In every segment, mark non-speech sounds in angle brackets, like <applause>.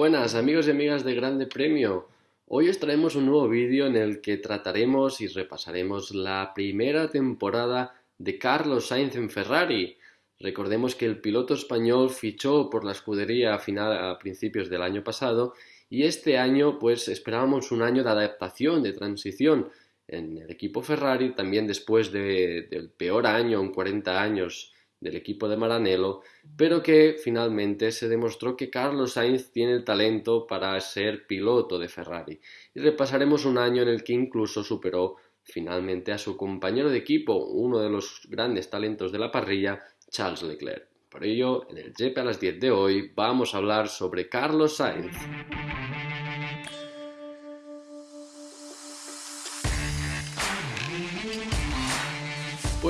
Buenas amigos y amigas de Grande Premio. Hoy os traemos un nuevo vídeo en el que trataremos y repasaremos la primera temporada de Carlos Sainz en Ferrari. Recordemos que el piloto español fichó por la escudería a, final, a principios del año pasado y este año pues esperábamos un año de adaptación, de transición en el equipo Ferrari, también después del peor año en 40 años del equipo de Maranello, pero que finalmente se demostró que Carlos Sainz tiene el talento para ser piloto de Ferrari. Y repasaremos un año en el que incluso superó finalmente a su compañero de equipo, uno de los grandes talentos de la parrilla, Charles Leclerc. Por ello, en el GP a las 10 de hoy vamos a hablar sobre Carlos Sainz.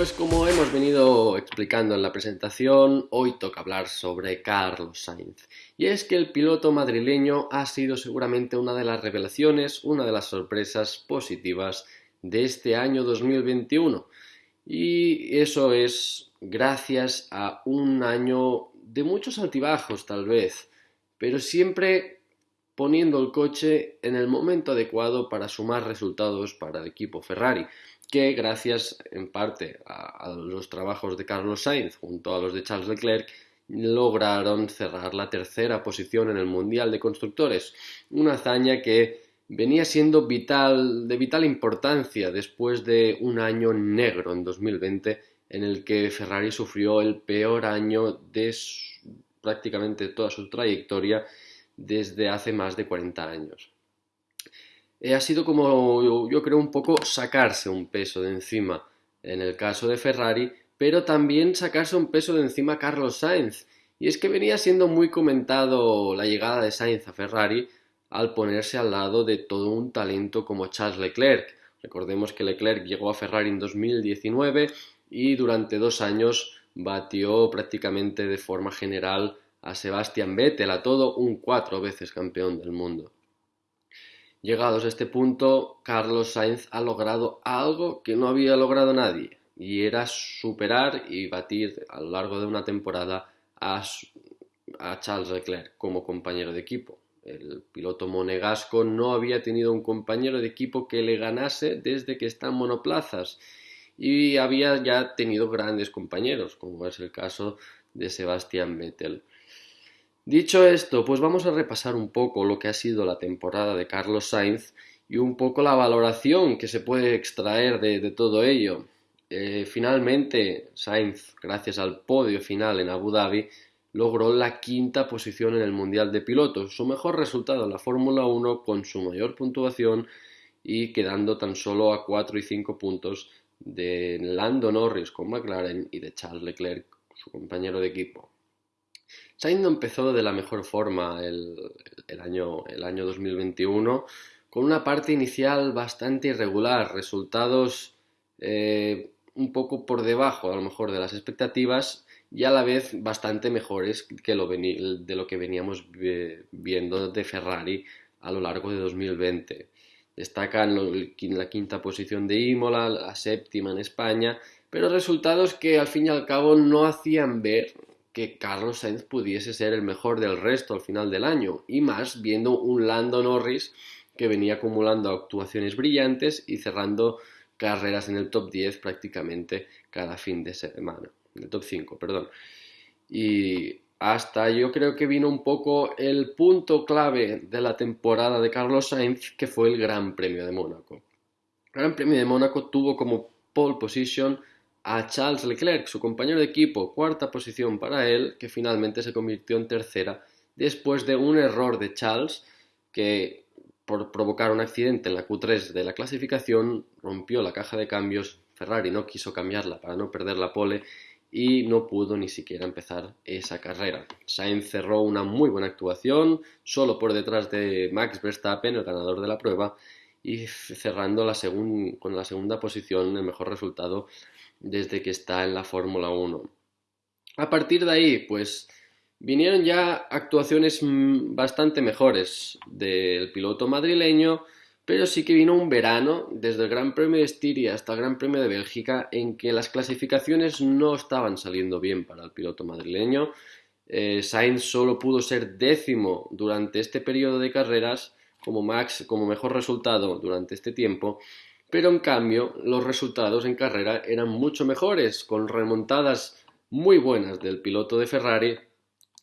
Pues como hemos venido explicando en la presentación, hoy toca hablar sobre Carlos Sainz. Y es que el piloto madrileño ha sido seguramente una de las revelaciones, una de las sorpresas positivas de este año 2021. Y eso es gracias a un año de muchos altibajos tal vez, pero siempre poniendo el coche en el momento adecuado para sumar resultados para el equipo Ferrari que gracias en parte a, los trabajos de Carlos Sainz junto a los de Charles Leclerc lograron cerrar la tercera posición en el Mundial de Constructores, una hazaña que venía siendo vital, de vital importancia después de un año negro en 2020 en el que Ferrari sufrió el peor año de prácticamente toda su trayectoria desde hace más de 40 años. Eh, ha sido como yo, creo un poco sacarse un peso de encima en el caso de Ferrari, pero también sacarse un peso de encima Carlos Sainz. Y es que venía siendo muy comentado la llegada de Sainz a Ferrari al ponerse al lado de todo un talento como Charles Leclerc. Recordemos que Leclerc llegó a Ferrari en 2019 y durante dos años batió prácticamente de forma general a Sebastian Vettel, a todo un cuatro veces campeón del mundo. Llegados a este punto, Carlos Sainz ha logrado algo que no había logrado nadie, y era superar y batir a lo largo de una temporada a, Charles Leclerc como compañero de equipo. El piloto monegasco no había tenido un compañero de equipo que le ganase desde que está en monoplazas y había ya tenido grandes compañeros, como es el caso de Sebastian Vettel. Dicho esto, pues vamos a repasar un poco lo que ha sido la temporada de Carlos Sainz y un poco la valoración que se puede extraer de, todo ello. Eh, finalmente, Sainz, gracias al podio final en Abu Dhabi, logró la quinta posición en el Mundial de Pilotos, su mejor resultado en la Fórmula 1 con su mayor puntuación y quedando tan solo a 4 y 5 puntos de Lando Norris con McLaren y de Charles Leclerc, su compañero de equipo. Sainz empezó de la mejor forma el, año, el año 2021 con una parte inicial bastante irregular, resultados eh, un poco por debajo a lo mejor de las expectativas y a la vez bastante mejores que lo de lo que veníamos viendo de Ferrari a lo largo de 2020. Destacan la quinta posición de Imola, la séptima en España, pero resultados que al fin y al cabo no hacían ver que Carlos Sainz pudiese ser el mejor del resto al final del año, y más viendo un Lando Norris que venía acumulando actuaciones brillantes y cerrando carreras en el top 10 prácticamente cada fin de semana, en el top 5, perdón. Y hasta yo creo que vino un poco el punto clave de la temporada de Carlos Sainz, que fue el Gran Premio de Mónaco. El Gran Premio de Mónaco tuvo como pole position a Charles Leclerc, su compañero de equipo, cuarta posición para él, que finalmente se convirtió en tercera después de un error de Charles que por provocar un accidente en la Q3 de la clasificación rompió la caja de cambios, Ferrari no quiso cambiarla para no perder la pole y no pudo ni siquiera empezar esa carrera. Sainz cerró una muy buena actuación, solo por detrás de Max Verstappen, el ganador de la prueba, y cerrando la con la segunda posición, el mejor resultado desde que está en la Fórmula 1. A partir de ahí, pues vinieron ya actuaciones bastante mejores del piloto madrileño, pero sí que vino un verano, desde el Gran Premio de Estiria hasta el Gran Premio de Bélgica, en que las clasificaciones no estaban saliendo bien para el piloto madrileño. eh, Sainz solo pudo ser décimo durante este periodo de carreras como, max, como mejor resultado durante este tiempo, pero en cambio los resultados en carrera eran mucho mejores, con remontadas muy buenas del piloto de Ferrari,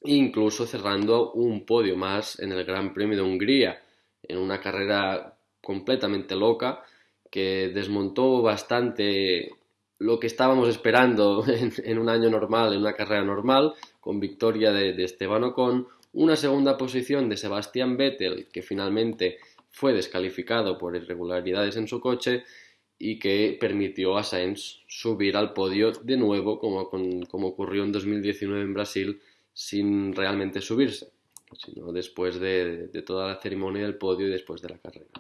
incluso cerrando un podio más en el Gran Premio de Hungría, en una carrera completamente loca que desmontó bastante lo que estábamos esperando <laughs> en, un año normal, en una carrera normal, con victoria de, de Esteban Ocon, una segunda posición de Sebastián Vettel, que finalmente fue descalificado por irregularidades en su coche y que permitió a Sainz subir al podio de nuevo, como, como ocurrió en 2019 en Brasil, sin realmente subirse, sino después de, toda la ceremonia del podio y después de la carrera.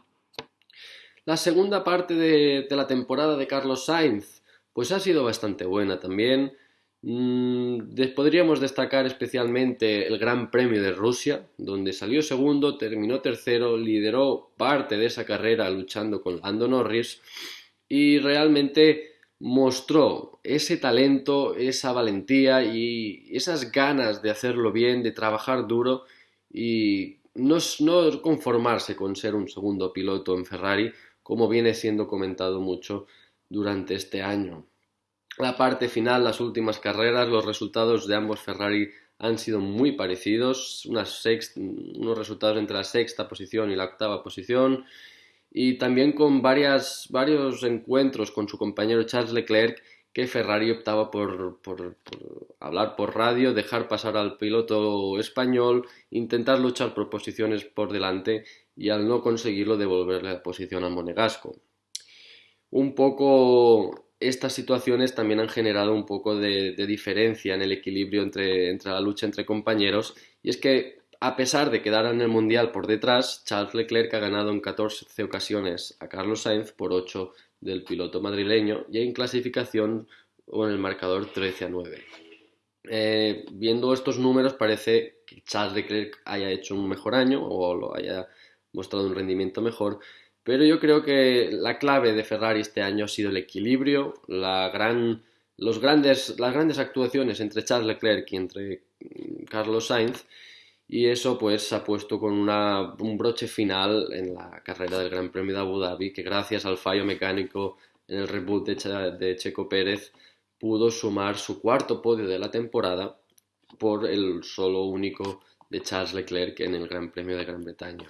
La segunda parte de, de la temporada de Carlos Sainz, pues ha sido bastante buena también. Mm, podríamos destacar especialmente el Gran Premio de Rusia, donde salió segundo, terminó tercero, lideró parte de esa carrera luchando con Lando Norris y realmente mostró ese talento, esa valentía y esas ganas de hacerlo bien, de trabajar duro y no, no conformarse con ser un segundo piloto en Ferrari, como viene siendo comentado mucho durante este año la parte final, las últimas carreras, los resultados de ambos Ferrari han sido muy parecidos, unos resultados entre la sexta posición y la octava posición, y también con varios encuentros con su compañero Charles Leclerc, que Ferrari optaba por, por, hablar por radio, dejar pasar al piloto español, intentar luchar por posiciones por delante y al no conseguirlo devolverle la posición al monegasco. Un poco estas situaciones también han generado un poco de, diferencia en el equilibrio entre, la lucha entre compañeros y es que a pesar de quedar en el Mundial por detrás, Charles Leclerc ha ganado en 14 ocasiones a Carlos Sainz por 8 del piloto madrileño y en clasificación o en el marcador 13 a 9. Eh, viendo estos números parece que Charles Leclerc haya hecho un mejor año o lo haya mostrado un rendimiento mejor, pero yo creo que la clave de Ferrari este año ha sido el equilibrio, los grandes, las grandes actuaciones entre Charles Leclerc y entre mm, Carlos Sainz, y eso pues ha puesto con una, un broche final en la carrera del Gran Premio de Abu Dhabi, que gracias al fallo mecánico en el reboot de Checo Pérez pudo sumar su cuarto podio de la temporada por el solo único de Charles Leclerc en el Gran Premio de Gran Bretaña.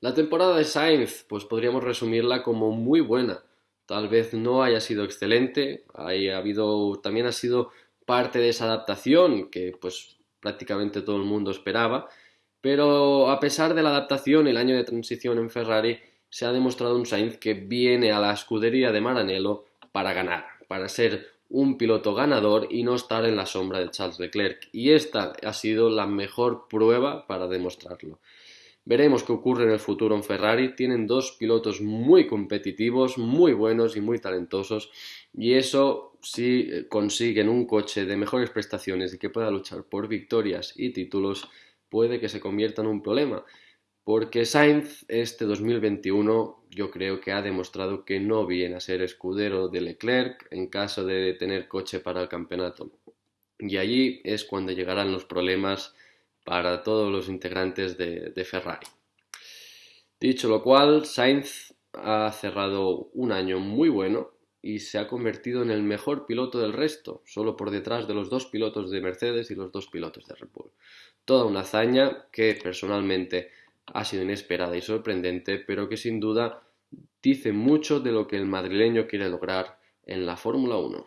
La temporada de Sainz, pues podríamos resumirla como muy buena. Tal vez no haya sido excelente, ha habido, también ha sido parte de esa adaptación que pues prácticamente todo el mundo esperaba, pero a pesar de la adaptación, el año de transición en Ferrari, se ha demostrado un Sainz que viene a la escudería de Maranello para ganar, para ser un piloto ganador y no estar en la sombra de Charles Leclerc. Y esta ha sido la mejor prueba para demostrarlo. Veremos qué ocurre en el futuro en Ferrari. Tienen dos pilotos muy competitivos, muy buenos y muy talentosos. Y eso, si consiguen un coche de mejores prestaciones y que pueda luchar por victorias y títulos, puede que se convierta en un problema. Porque Sainz este 2021 yo creo que ha demostrado que no viene a ser escudero de Leclerc en caso de tener coche para el campeonato. Y allí es cuando llegarán los problemas para todos los integrantes de, Ferrari. Dicho lo cual, Sainz ha cerrado un año muy bueno y se ha convertido en el mejor piloto del resto, solo por detrás de los dos pilotos de Mercedes y los dos pilotos de Red Bull. Toda una hazaña que personalmente ha sido inesperada y sorprendente, pero que sin duda dice mucho de lo que el madrileño quiere lograr en la Fórmula 1.